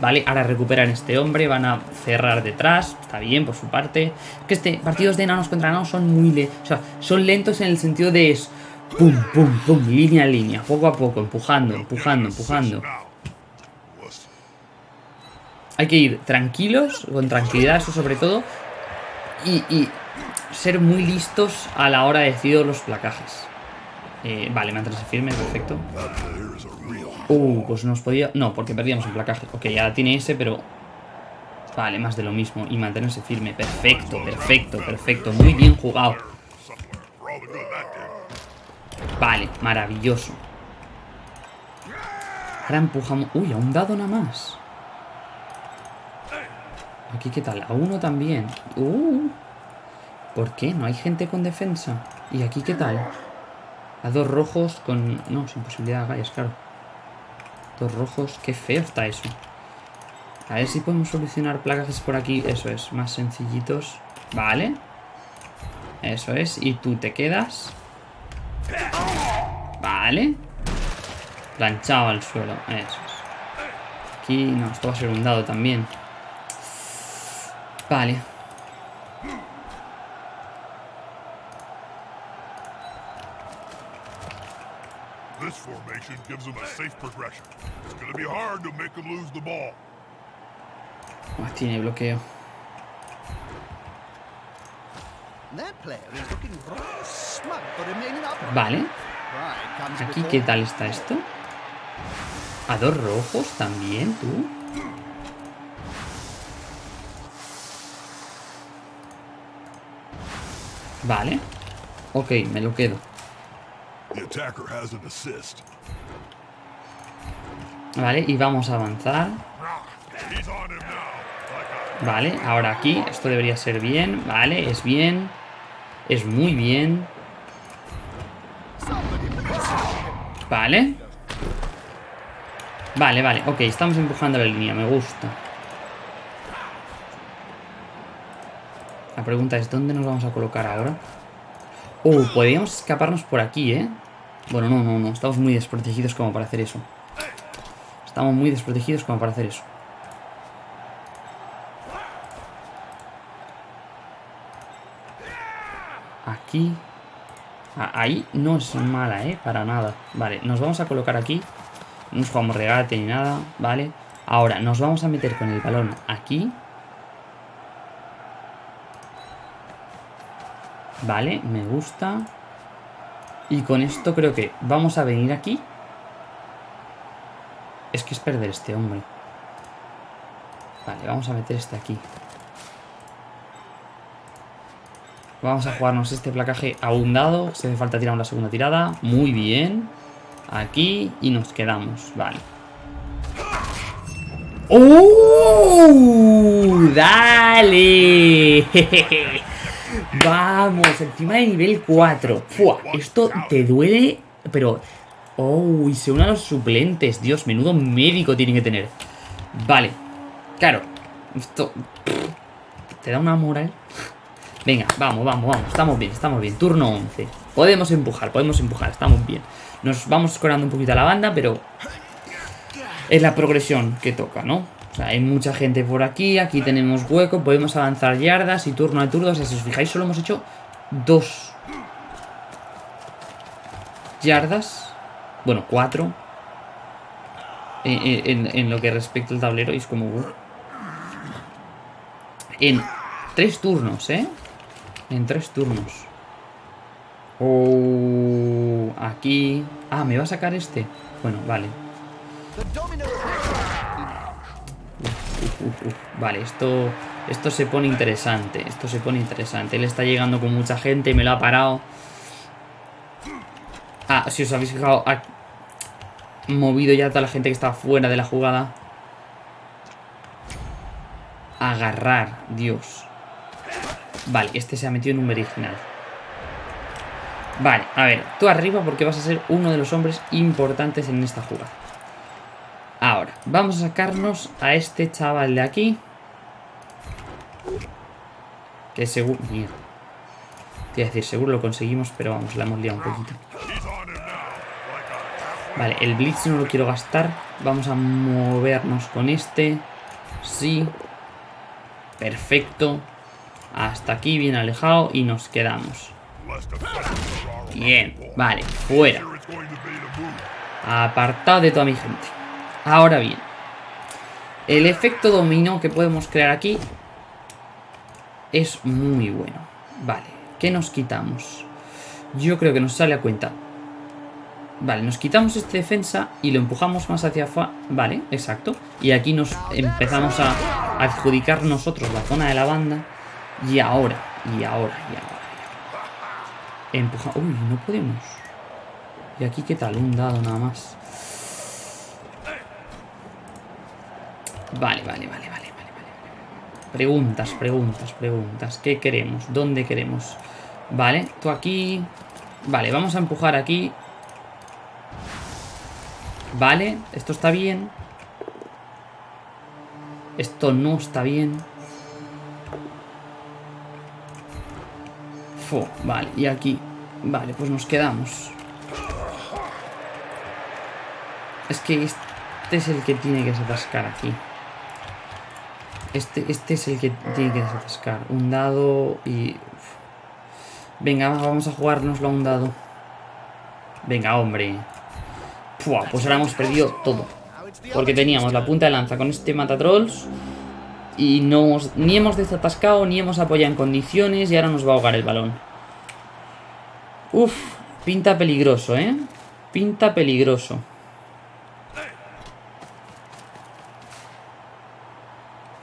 vale, ahora recuperan este hombre, van a cerrar detrás, está bien por su parte. Que este, partidos de enanos contra enanos son muy lentos, o sea, son lentos en el sentido de es pum, pum, pum, línea a línea, poco a poco, empujando, empujando, empujando. Hay que ir tranquilos, con tranquilidad, eso sobre todo, y, y ser muy listos a la hora de decidir los placajes. Eh, vale, mantenerse firme, perfecto. Uh, pues nos podía... No, porque perdíamos el placaje. Ok, ya tiene ese, pero... Vale, más de lo mismo. Y mantenerse firme. Perfecto, perfecto, perfecto. Muy bien jugado. Vale, maravilloso. Ahora empujamos... Uy, a un dado nada más. Aquí, ¿qué tal? A uno también. Uh. ¿Por qué? ¿No hay gente con defensa? ¿Y aquí qué tal? A dos rojos con... No, sin posibilidad de agallas, claro. Dos rojos. Qué feo está eso. A ver si podemos solucionar placajes por aquí. Eso es, más sencillitos. Vale. Eso es. Y tú te quedas. Vale. Planchado al suelo. Eso es. Aquí, no, esto va a ser un dado también. Vale. This formation gives them a safe progression. It's going to be hard to make them lose the ball. Ah, tiene bloqueo. Vale. Aquí, ¿qué tal está esto? ¿A dos rojos también, tú? Vale. Ok, me lo quedo. Vale, y vamos a avanzar. Vale, ahora aquí, esto debería ser bien. Vale, es bien. Es muy bien. Vale. Vale, vale, ok, estamos empujando la línea, me gusta. La pregunta es, ¿dónde nos vamos a colocar ahora? Oh, podríamos escaparnos por aquí, ¿eh? Bueno, no, no, no. Estamos muy desprotegidos como para hacer eso. Estamos muy desprotegidos como para hacer eso. Aquí. Ah, ahí no es mala, ¿eh? Para nada. Vale, nos vamos a colocar aquí. No nos jugamos regate ni nada, ¿vale? Ahora, nos vamos a meter con el balón aquí. Vale, me gusta. Y con esto creo que vamos a venir aquí. Es que es perder este hombre. Vale, vamos a meter este aquí. Vamos a jugarnos este placaje a un dado. Si hace falta tirar una segunda tirada. Muy bien. Aquí y nos quedamos. Vale. ¡Oh! ¡Dale! Vamos, encima de nivel 4. Esto te duele, pero... Oh, y se unen a los suplentes. Dios, menudo médico tienen que tener. Vale. Claro. Esto... Te da una moral. Venga, vamos, vamos, vamos. Estamos bien, estamos bien. Turno 11. Podemos empujar, podemos empujar. Estamos bien. Nos vamos escorando un poquito a la banda, pero... Es la progresión que toca, ¿no? O sea, hay mucha gente por aquí. Aquí tenemos hueco. Podemos avanzar yardas y turno a turno. O sea, si os fijáis, solo hemos hecho dos yardas. Bueno, cuatro. En, lo que respecta al tablero. Y es como... Uh. En tres turnos, ¿eh? En tres turnos. Oh, aquí... Ah, ¿me va a sacar este? Bueno, vale. Vale, esto, esto se pone interesante. Esto se pone interesante. Él está llegando con mucha gente y me lo ha parado. Ah, si os habéis fijado, ha movido ya toda la gente que está fuera de la jugada. Agarrar, Dios. Vale, este se ha metido en un original. Vale, a ver, tú arriba porque vas a ser uno de los hombres importantes en esta jugada. Ahora, vamos a sacarnos a este chaval de aquí. Que seguro... Mierda. Te decir, seguro lo conseguimos, pero vamos, la hemos liado un poquito. Vale, el Blitz no lo quiero gastar. Vamos a movernos con este. Sí. Perfecto. Hasta aquí, bien alejado. Y nos quedamos. Bien, vale, fuera. Apartado de toda mi gente. Ahora bien. El efecto dominó que podemos crear aquí es muy bueno. Vale, ¿qué nos quitamos? Yo creo que nos sale a cuenta. Vale, nos quitamos este defensa y lo empujamos más hacia afuera. Vale, exacto. Y aquí nos empezamos a adjudicar nosotros la zona de la banda. Y ahora, y ahora, y ahora. Empuja... Uy, no podemos. ¿Y aquí qué tal? Un dado nada más. Vale, vale, vale, vale, vale. Preguntas, preguntas, preguntas. ¿Qué queremos? ¿Dónde queremos? Vale, tú aquí... Vale, vamos a empujar aquí. Vale, esto está bien. Esto no está bien. vale, y aquí. Vale, pues nos quedamos. Es que este es el que tiene que desatascar aquí. Este, este es el que tiene que desatascar. Un dado y... Venga, vamos a jugárnoslo a un dado. Venga, hombre. pues ahora hemos perdido todo. Porque teníamos la punta de lanza con este matatrolls y no ni hemos desatascado, ni hemos apoyado en condiciones y ahora nos va a ahogar el balón. Uf, pinta peligroso, ¿eh? Pinta peligroso.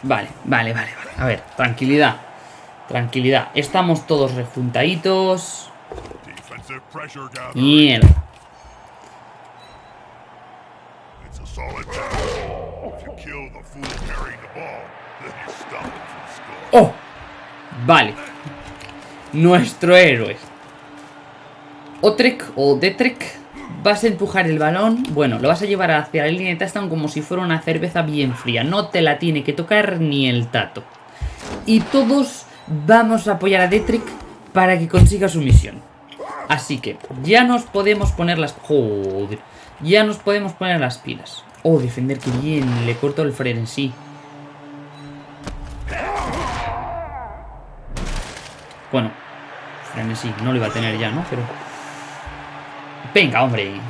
Vale, vale, vale, vale. A ver, tranquilidad. Tranquilidad. Estamos todos rejuntaditos. Mierda. ¡Oh! Vale. Nuestro héroe. Otrek o Detrek vas a empujar el balón, bueno, lo vas a llevar hacia la línea de touchdown como si fuera una cerveza bien fría. No te la tiene que tocar ni el tato. Y todos vamos a apoyar a Detrek para que consiga su misión. Así que ya nos podemos poner las... Joder. Ya nos podemos poner las pilas. Oh, defender que bien. Le corto el Fred en sí. Bueno, sí, no lo iba a tener ya, ¿no? Pero... Venga, hombre.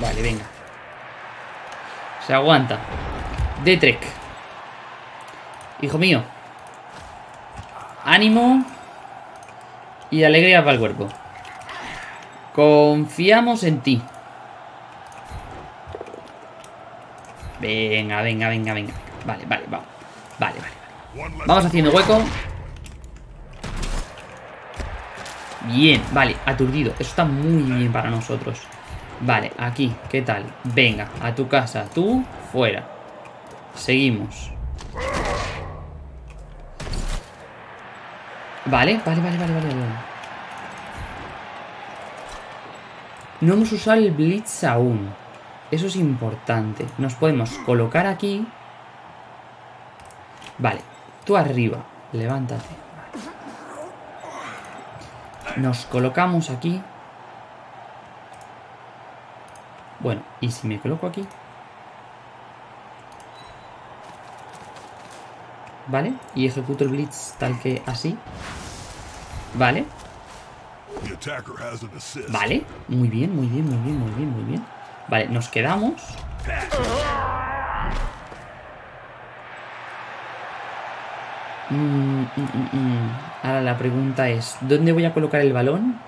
Vale, venga. Se aguanta. De Trek. Hijo mío. Ánimo. Y alegría para el cuerpo. Confiamos en ti. Venga, venga, venga, venga. Vale, vale, vamos. Vale, vale. Vamos haciendo hueco. Bien, vale, aturdido. Eso está muy bien para nosotros. Vale, aquí, ¿qué tal? Venga, a tu casa, tú, fuera. Seguimos. Vale, vale, vale, vale, vale, No hemos usado el Blitz aún. Eso es importante. Nos podemos colocar aquí. Vale, tú arriba. Levántate. Nos colocamos aquí. Bueno, ¿y si me coloco aquí? ¿Vale? Y ejecuto el blitz tal que así. ¿Vale? Vale, muy bien, muy bien, muy bien, muy bien, muy bien. Vale, nos quedamos. Mm, mm, mm, Ahora la pregunta es, ¿dónde voy a colocar el balón?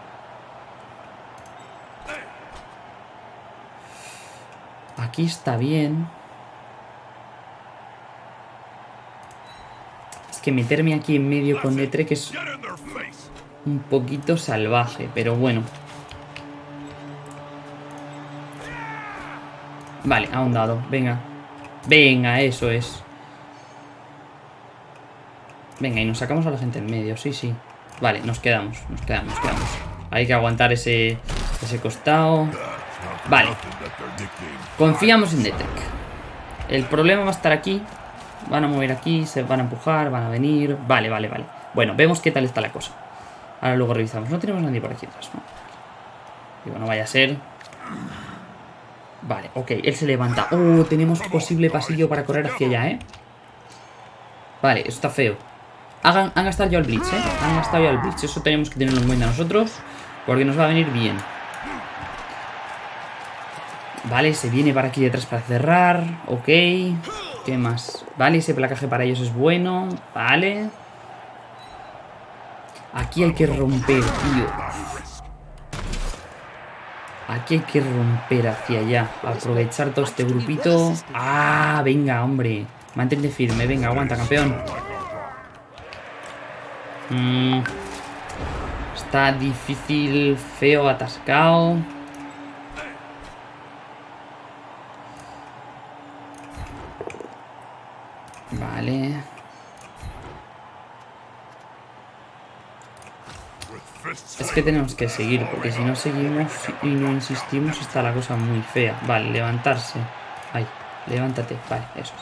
Aquí está bien. Es que meterme aquí en medio con que es un poquito salvaje, pero bueno. Vale, a un dado, venga. Venga, eso es. Venga, y nos sacamos a la gente en medio, sí, sí. Vale, nos quedamos, nos quedamos, nos quedamos. Hay que aguantar ese, ese costado. Vale. Confiamos en Detec. El problema va a estar aquí. Van a mover aquí, se van a empujar, van a venir. Vale, vale, vale. Bueno, vemos qué tal está la cosa. Ahora luego revisamos. No tenemos nadie por aquí atrás, ¿no? Digo, no vaya a ser. Vale, ok. Él se levanta. Oh, tenemos posible pasillo para correr hacia allá, ¿eh? Vale, eso está feo. Hagan, han gastado ya el blitz, ¿eh? Han gastado ya el blitz. Eso tenemos que tenerlo en cuenta nosotros. Porque nos va a venir bien. Vale, se viene para aquí detrás para cerrar. Ok. ¿Qué más? Vale, ese placaje para ellos es bueno. Vale. Aquí hay que romper, tío. Aquí hay que romper hacia allá. Aprovechar todo este grupito. Ah, venga, hombre. Mantente firme. Venga, aguanta, campeón. Mm. Está difícil, feo, atascado. Vale. Es que tenemos que seguir, porque si no seguimos y no insistimos está la cosa muy fea. Vale, levantarse. Ahí, levántate. Vale, eso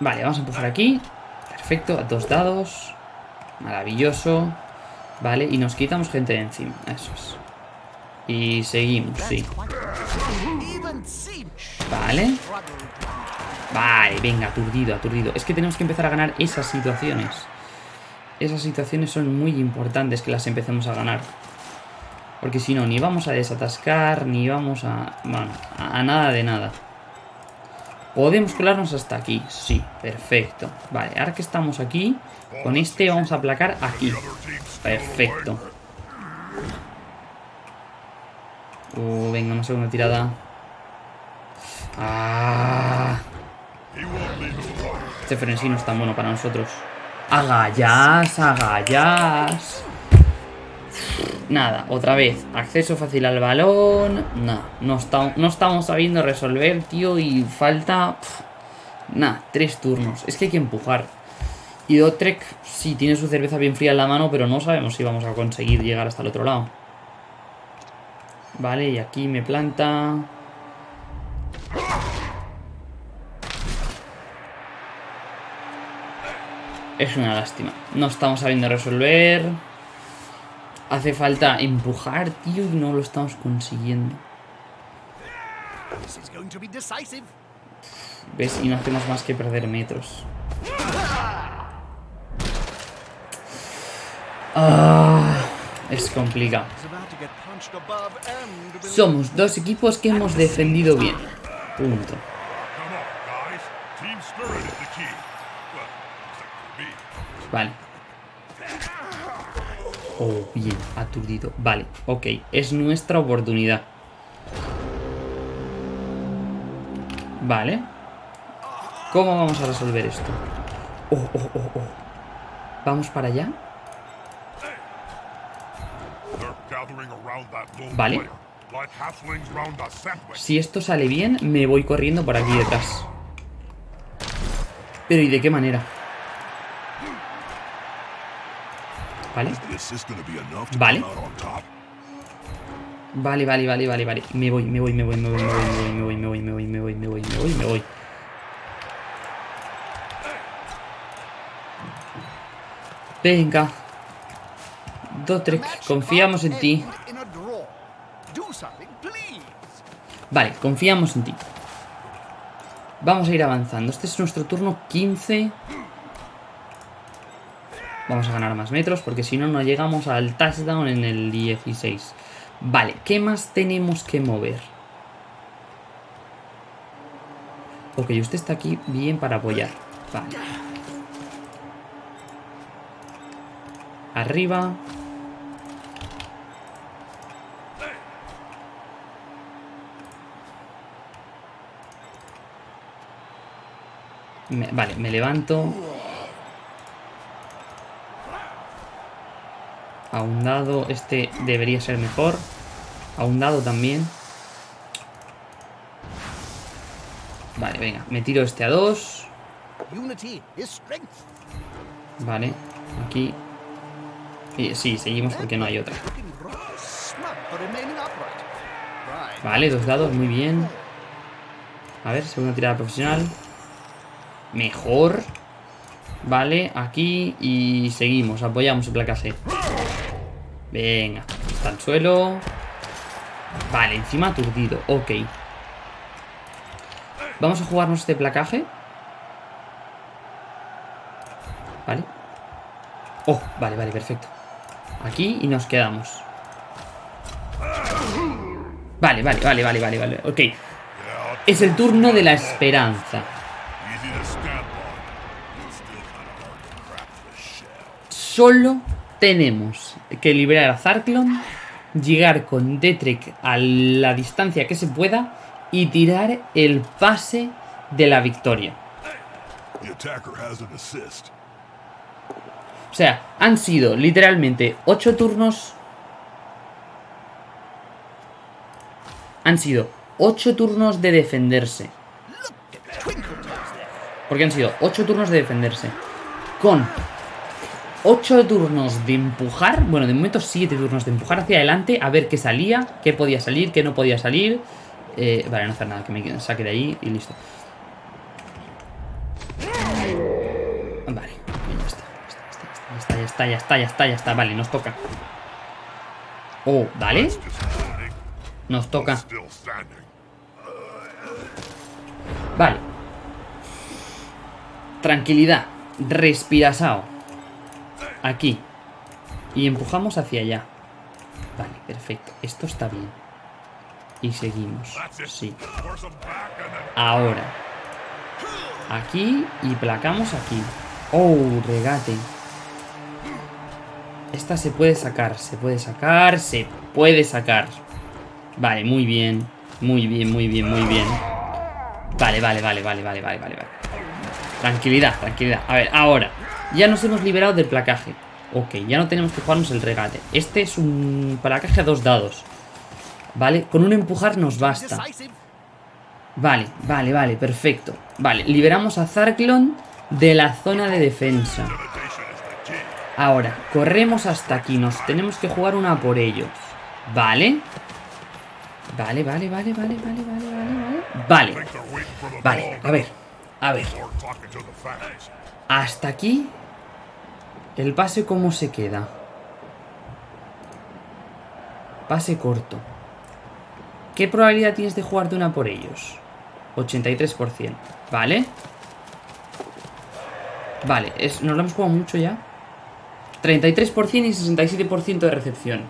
Vale, vamos a empujar aquí. Perfecto, a dos dados. Maravilloso. Vale, y nos quitamos gente de encima. Eso es. Y seguimos, sí. Vale. Vale, venga, aturdido, aturdido. Es que tenemos que empezar a ganar esas situaciones. Esas situaciones son muy importantes que las empecemos a ganar. Porque si no, ni vamos a desatascar, ni vamos a... Bueno, a nada de nada. ¿Podemos colarnos hasta aquí? Sí, perfecto. Vale, ahora que estamos aquí, con este vamos a aplacar aquí. Perfecto. Uh, venga, una segunda tirada. Ah. Este frenesí no es tan bueno para nosotros. Agallas, agallas. Nada, otra vez. Acceso fácil al balón. Nada, no, no estamos sabiendo resolver, tío. Y falta... Nada, tres turnos. Es que hay que empujar. Y Dotrek sí tiene su cerveza bien fría en la mano, pero no sabemos si vamos a conseguir llegar hasta el otro lado. Vale, y aquí me planta... Es una lástima. No estamos sabiendo resolver. Hace falta empujar, tío, y no lo estamos consiguiendo. ¿Ves? Y no hacemos más que perder metros. Ah, es complicado. Somos dos equipos que hemos defendido bien. Punto. Vale. Oh, bien, aturdido. Vale, ok. Es nuestra oportunidad. Vale. ¿Cómo vamos a resolver esto? Oh, oh, oh, oh. ¿Vamos para allá? Vale. Si esto sale bien, me voy corriendo por aquí detrás. Pero ¿y de qué manera? Vale. Vale. Vale, vale, vale, vale, vale. Me voy, me voy, me voy, me voy, me voy, me voy, me voy, me voy, me voy, me voy, me voy, me voy. Venga. Dotrek, confiamos en ti. Vale, confiamos en ti. Vamos a ir avanzando. Este es nuestro turno 15. Vamos a ganar más metros porque si no, no llegamos al touchdown en el 16. Vale, ¿qué más tenemos que mover? Ok, usted está aquí bien para apoyar. Vale. Arriba. vale, me levanto. A un dado, este debería ser mejor. A un dado también. Vale, venga, me tiro este a dos. Vale, aquí. sí, seguimos porque no hay otra. Vale, dos dados, muy bien. A ver, segunda tirada profesional. Mejor. Vale, aquí y seguimos, apoyamos el placaje. Venga, está al suelo. Vale, encima aturdido, ok. Vamos a jugarnos este placaje. Vale. Oh, vale, vale, perfecto. Aquí y nos quedamos. Vale, vale, vale, vale, vale, vale. Ok. Es el turno de la esperanza. Solo tenemos que liberar a Zarklon, llegar con Detrek a la distancia que se pueda y tirar el pase de la victoria. O sea, han sido literalmente 8 turnos. Han sido 8 turnos de defenderse. Porque han sido 8 turnos de defenderse. Con 8 turnos de empujar, bueno, de momento 7 turnos de empujar hacia adelante, a ver qué salía, qué podía salir, qué no podía salir. Eh, vale, no hacer nada, que me saque de ahí y listo. Vale, ya está, ya está, ya está, ya está, ya está, ya está, vale, nos toca. Oh, vale. Nos toca. Vale. Tranquilidad. Respirasao. Aquí. Y empujamos hacia allá. Vale, perfecto. Esto está bien. Y seguimos. Sí. Ahora. Aquí y placamos aquí. Oh, regate. Esta se puede sacar, se puede sacar, se puede sacar. Vale, muy bien. Muy bien, muy bien, muy bien. Vale, vale, vale, vale, vale, vale, vale. Tranquilidad, tranquilidad. A ver, ahora. Ya nos hemos liberado del placaje. Ok, ya no tenemos que jugarnos el regate. Este es un placaje a dos dados. ¿Vale? Con un empujar nos basta. Vale, vale, vale, perfecto. Vale, liberamos a Zarklon de la zona de defensa. Ahora, corremos hasta aquí. Nos tenemos que jugar una por ellos. ¿Vale? Vale, vale, vale, vale, vale, vale, vale, vale. Vale. Vale, a ver. A ver. Hasta aquí ¿El pase cómo se queda? Pase corto. ¿Qué probabilidad tienes de jugarte una por ellos? 83%. Vale. Vale, es, nos lo hemos jugado mucho ya. 33% y 67% de recepción.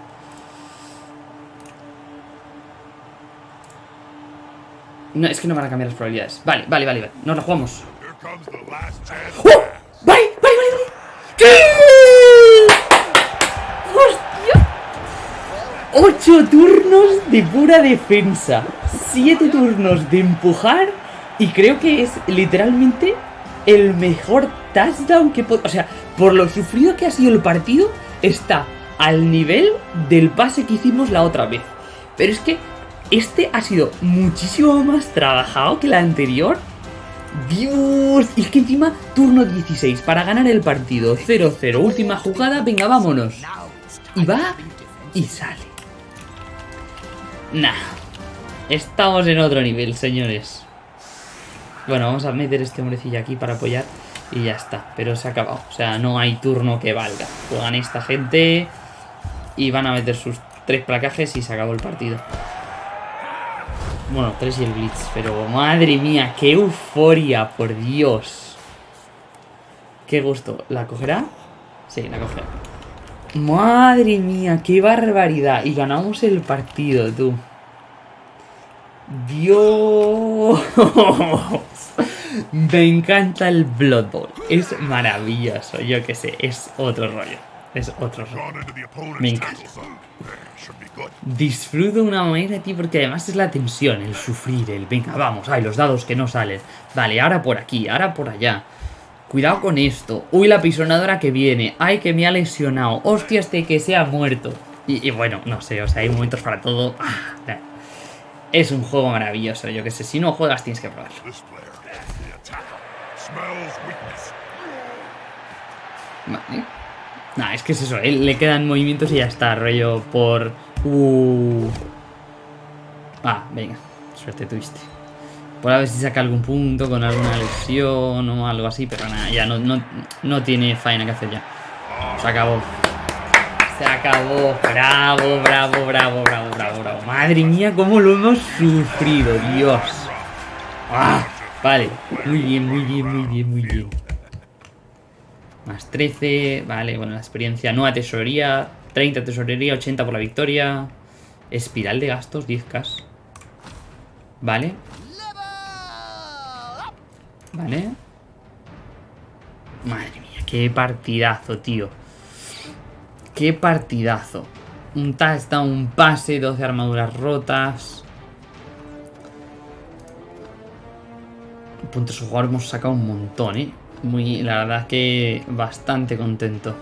No, es que no van a cambiar las probabilidades. Vale, vale, vale, vale. Nos la jugamos. ¡Oh! ¡Vale, vale, vale! ¡Sí! ¡Hostia! 8 turnos de pura defensa. 7 turnos de empujar. Y creo que es literalmente el mejor touchdown que. O sea, por lo sufrido que ha sido el partido, está al nivel del pase que hicimos la otra vez. Pero es que este ha sido muchísimo más trabajado que el anterior. Dios, y es que encima turno 16 para ganar el partido 0-0, última jugada, venga, vámonos. Y va y sale. Nah, estamos en otro nivel, señores. Bueno, vamos a meter este hombrecillo aquí para apoyar y ya está. Pero se ha acabado, o sea, no hay turno que valga. Juegan esta gente y van a meter sus tres placajes y se acabó el partido. Bueno, tres y el Blitz, pero madre mía, qué euforia, por Dios. Qué gusto. ¿La cogerá? Sí, la cogerá. Madre mía, qué barbaridad. Y ganamos el partido, tú. Dios. Me encanta el Blood Bowl. Es maravilloso, yo que sé, es otro rollo. Es otro rollo. Me encanta. Disfruto de una manera, tío, porque además es la tensión, el sufrir, el venga, vamos, ay, los dados que no salen. Vale, ahora por aquí, ahora por allá. Cuidado con esto. Uy, la pisonadora que viene. Ay, que me ha lesionado. Hostia, este que se ha muerto. Y, bueno, no sé, o sea, hay momentos para todo. Ah, es un juego maravilloso, yo que sé. Si no juegas, tienes que probarlo. Vale. Nah, es que es eso, él le quedan movimientos y ya está, rollo por... Uh. Ah, venga, suerte tuviste. Por a ver si saca algún punto con alguna lesión o algo así, pero nada, ya no, no, no tiene faena que hacer ya. Se acabó. Se acabó. Bravo, bravo, bravo, bravo, bravo, bravo. Madre mía, cómo lo hemos sufrido, Dios. Ah, vale. Muy bien, muy bien, muy bien, muy bien. Más 13, vale, bueno, la experiencia, nueva tesorería, 30 tesorería, 80 por la victoria. Espiral de gastos, 10k. Vale. Vale. Madre mía, qué partidazo, tío. Qué partidazo. Un touchdown, un pase, 12 armaduras rotas. Puntos jugador hemos sacado un montón, ¿eh? Muy, la verdad que bastante contento.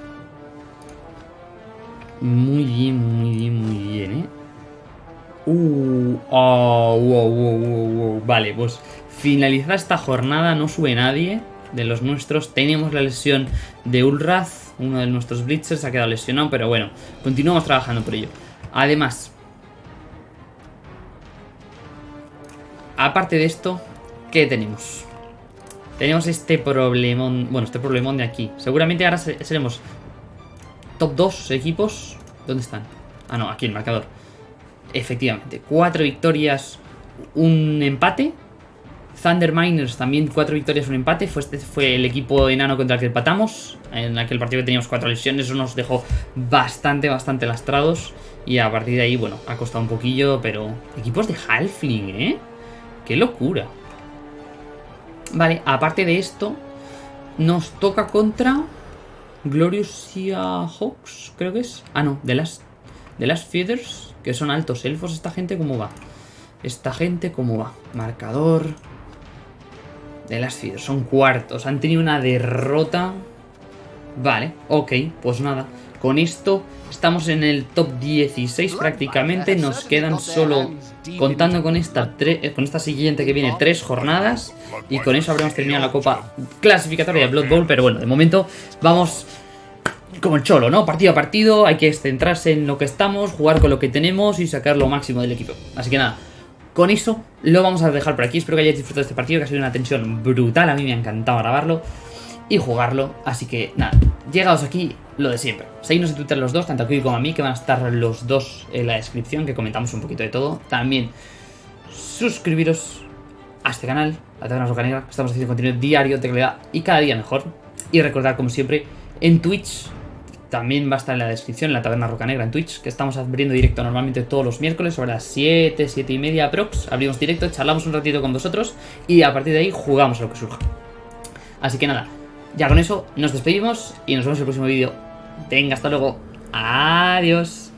Muy bien, muy bien, muy bien, ¿eh? Uh, oh, wow, wow, wow, Vale, pues finalizada esta jornada, no sube nadie de los nuestros. Tenemos la lesión de Ulraz, uno de nuestros Blitzers ha quedado lesionado, pero bueno, continuamos trabajando por ello. Además, aparte de esto, ¿qué tenemos? Tenemos este problemón, bueno, este problemón de aquí. Seguramente ahora seremos top 2 equipos. ¿Dónde están? Ah, no, aquí el marcador. Efectivamente, cuatro victorias, un empate. Thunder Miners también cuatro victorias, un empate. Fue, este fue el equipo enano contra el que empatamos. En aquel partido que teníamos cuatro lesiones, eso nos dejó bastante, bastante lastrados. Y a partir de ahí, bueno, ha costado un poquillo, pero... Equipos de Halfling, ¿eh? ¡Qué locura! Vale, aparte de esto, nos toca contra Glorious Hawks, creo que es. Ah, no, de las, de las Feathers, que son altos elfos. ¿Esta gente cómo va? Esta gente cómo va. Marcador de las Feathers, son cuartos. Han tenido una derrota. Vale, ok, pues nada. Con esto estamos en el top 16 prácticamente. Nos quedan solo, contando con esta, eh, con esta siguiente que viene, tres jornadas. Y con eso habremos terminado la copa clasificatoria de Blood Bowl. Pero bueno, de momento vamos como el cholo, ¿no? Partido a partido, hay que centrarse en lo que estamos, jugar con lo que tenemos y sacar lo máximo del equipo. Así que nada, con eso lo vamos a dejar por aquí. Espero que hayáis disfrutado de este partido, que ha sido una tensión brutal. A mí me ha encantado grabarlo y jugarlo. Así que nada, llegados aquí, lo de siempre. Seguidnos en Twitter los dos, tanto aquí como a mí, que van a estar los dos en la descripción, que comentamos un poquito de todo. También suscribiros a este canal, la Taberna Roca Negra. Estamos haciendo contenido diario de calidad y cada día mejor. Y recordar, como siempre, en Twitch también va a estar en la descripción, la Taberna Roca Negra en Twitch, que estamos abriendo directo normalmente todos los miércoles sobre las 7, 7 y media aprox. Abrimos directo, charlamos un ratito con vosotros y a partir de ahí jugamos a lo que surja. Así que nada, ya con eso nos despedimos y nos vemos en el próximo vídeo. Venga, hasta luego. Adiós.